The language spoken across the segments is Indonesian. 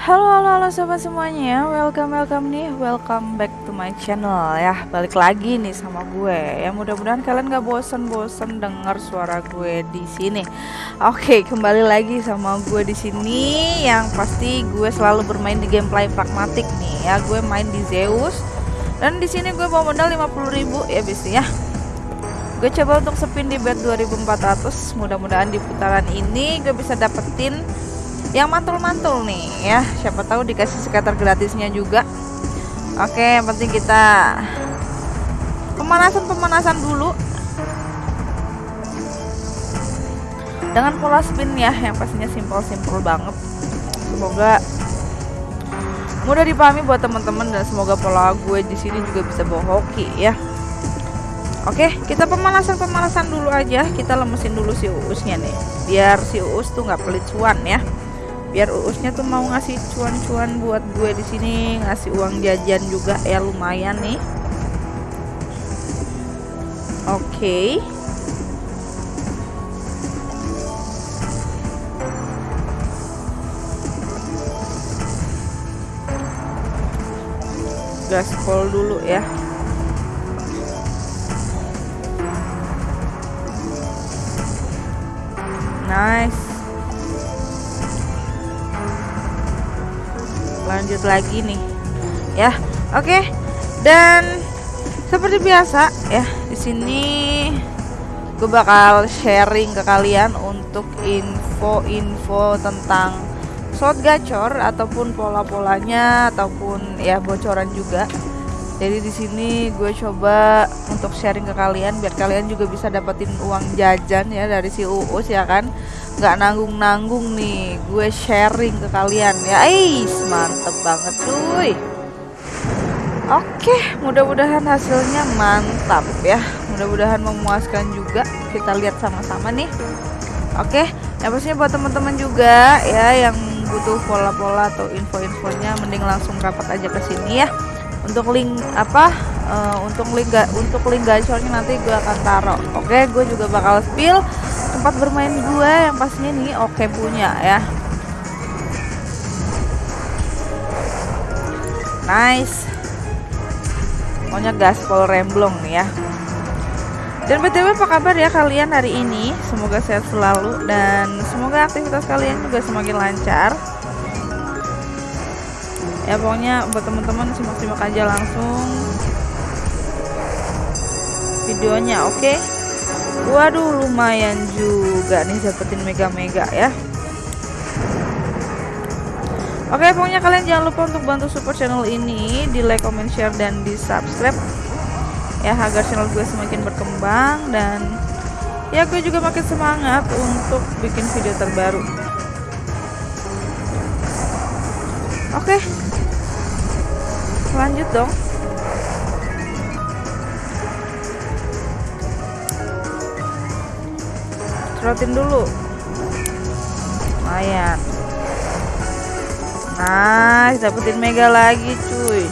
Halo halo halo sobat semuanya. Welcome welcome nih. Welcome back to my channel ya. Balik lagi nih sama gue. Ya mudah-mudahan kalian gak bosen-bosen denger suara gue di sini. Oke kembali lagi sama gue di sini. Yang pasti gue selalu bermain di gameplay pragmatik nih ya. Gue main di Zeus. Dan di sini gue bawa modal 50.000 ya bis ya. Gue coba untuk spin di bet 2400 mudah-mudahan di putaran ini gue bisa dapetin yang mantul-mantul nih ya. Siapa tahu dikasih skater gratisnya juga. Oke yang penting kita pemanasan-pemanasan dulu. Dengan pola spin ya yang pastinya simpel-simpel banget. Semoga mudah dipahami buat teman-teman dan semoga pola gue di sini juga bisa bawa hoki ya. Oke, kita pemanasan-pemanasan dulu aja. Kita lemesin dulu si uusnya nih. Biar si uus tuh nggak pelit cuan ya biar uusnya tuh mau ngasih cuan-cuan buat gue di sini ngasih uang jajan juga. Ya lumayan nih. Oke. Okay. gaspol dulu ya. Nice lanjut lagi nih ya. Oke dan seperti biasa ya di sini gue bakal sharing ke kalian untuk info-info tentang slot gacor ataupun pola-polanya ataupun ya bocoran juga. Jadi di sini gue coba untuk sharing ke kalian biar kalian juga bisa dapetin uang jajan ya dari si Uus ya kan nggak nanggung-nanggung nih. Gue sharing ke kalian ya. Ais mantep banget cuy. Oke mudah-mudahan hasilnya mantap ya. Mudah-mudahan memuaskan juga. Kita lihat sama-sama nih. Oke yang pastinya buat teman-teman juga ya yang butuh pola-pola atau info-infonya mending langsung rapat aja ke sini ya. Untuk link apa uh, untuk link untuk link gacornya nanti gue akan taruh. Oke gue juga bakal spill tempat bermain gue yang pastinya nih oke okay punya ya. Nice. Pokoknya gaspol remblong nih ya. Dan btw apa kabar ya kalian hari ini? Semoga sehat selalu dan semoga aktivitas kalian juga semakin lancar. Ya pokoknya buat teman-teman simak-simak aja langsung videonya oke okay? Waduh lumayan juga nih dapetin mega-mega ya. Oke pokoknya kalian jangan lupa untuk bantu support channel ini di like, comment, share, dan di subscribe ya agar channel gue semakin berkembang dan ya gue juga makin semangat untuk bikin video terbaru. Oke lanjut dong cerotin dulu. Lumayan. Nice dapetin mega lagi cuy.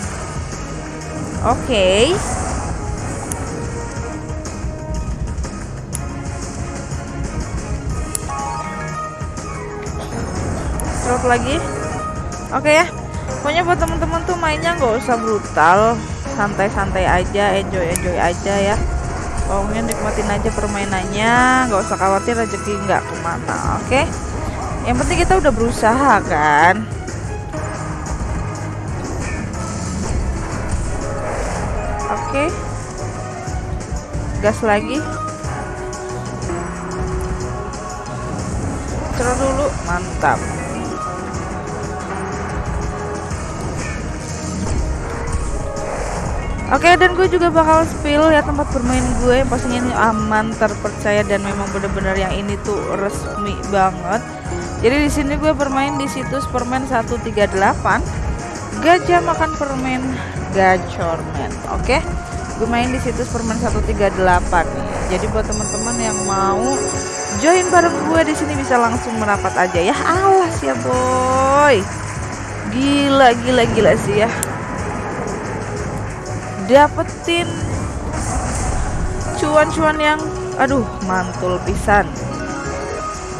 Oke. Okay. Lagi. Oke okay ya. Pokoknya buat teman-teman tuh mainnya nggak usah brutal. Santai-santai aja enjoy-enjoy aja ya pokoknya nikmatin aja permainannya nggak usah khawatir rezeki nggak ke mana oke okay? yang penting kita udah berusaha kan oke okay. gas lagi cerah dulu mantap Oke okay, dan gue juga bakal spill ya tempat bermain gue yang pastinya ini aman, terpercaya dan memang bener-bener yang ini tuh resmi banget. Jadi di sini gue bermain di situs permen 138. Gajah makan permen gacormen. Oke. Okay? Gue main di situs permen 138 nih. Jadi buat teman-teman yang mau join bareng gue di sini bisa langsung merapat aja ya. Alas ya boy. Gila gila gila sih ya dapetin cuan-cuan yang aduh mantul pisan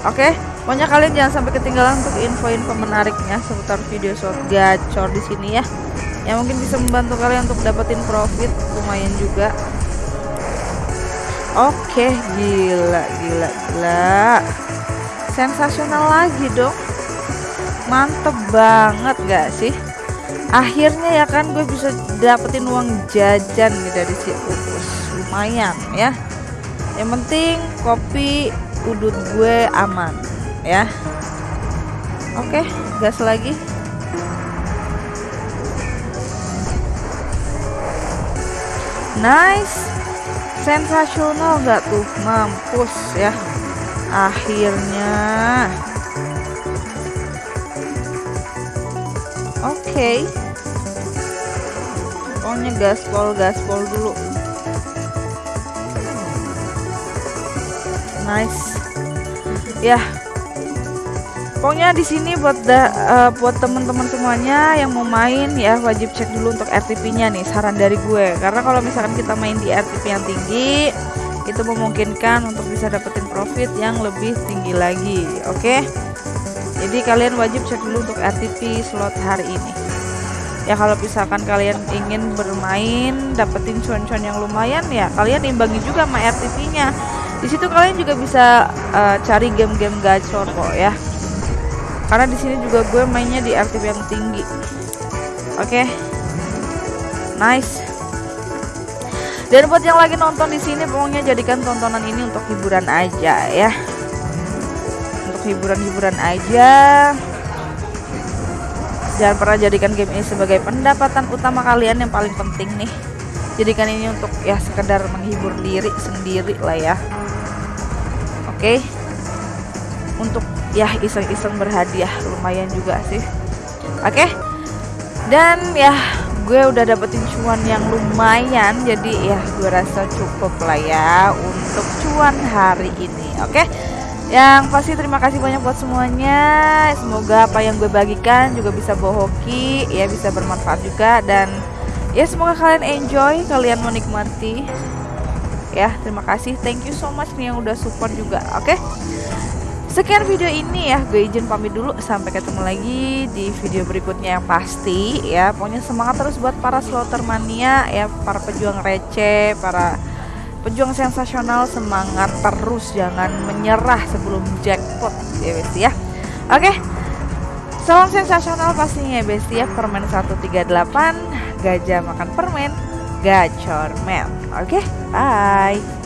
oke Pokoknya kalian jangan sampai ketinggalan untuk info-info menariknya seputar video short gacor di sini ya. Yang mungkin bisa membantu kalian untuk dapetin profit lumayan juga. Oke, gila, gila, gila. Sensasional lagi dong. Mantep banget gak sih? Akhirnya ya kan gue bisa dapetin uang jajan nih dari si Uus. Lumayan ya. Yang penting kopi udut gue aman ya. Oke gas lagi. Nice. Sensasional nggak tuh? Mampus ya. Akhirnya oke okay. pokoknya gaspol gaspol dulu nice ya Pokoknya di sini buat da, uh, buat teman-teman semuanya yang mau main ya wajib cek dulu untuk RTP-nya nih saran dari gue. Karena kalau misalkan kita main di RTP yang tinggi itu memungkinkan untuk bisa dapetin profit yang lebih tinggi lagi. Oke. Okay? Jadi kalian wajib cek dulu untuk RTP slot hari ini. Ya kalau misalkan kalian ingin bermain dapetin cuan-cuan yang lumayan ya kalian imbangi juga sama RTP-nya. Di situ kalian juga bisa uh, cari game-game gacor kok ya karena di sini juga gue mainnya di RTP yang tinggi oke okay. nice dan buat yang lagi nonton di sini pokoknya jadikan tontonan ini untuk hiburan aja ya untuk hiburan-hiburan aja jangan pernah jadikan game ini sebagai pendapatan utama kalian yang paling penting nih jadikan ini untuk ya sekedar menghibur diri sendiri lah ya oke okay. untuk ya iseng-iseng berhadiah lumayan juga sih oke okay? dan ya gue udah dapetin cuan yang lumayan jadi ya gue rasa cukup lah ya untuk cuan hari ini oke okay? Yang pasti terima kasih banyak buat semuanya semoga apa yang gue bagikan juga bisa bohoki ya bisa bermanfaat juga dan ya semoga kalian enjoy kalian menikmati ya terima kasih thank you so much nih yang udah support juga oke okay? Sekian video ini ya, gue izin pamit dulu. Sampai ketemu lagi di video berikutnya yang pasti ya. Pokoknya semangat terus buat para slotter mania ya, para pejuang receh, para pejuang sensasional semangat terus jangan menyerah sebelum jackpot ya besti ya. Oke. Salam sensasional pastinya ya besti ya. Permen 138 gajah makan permen gacor men. Oke, bye.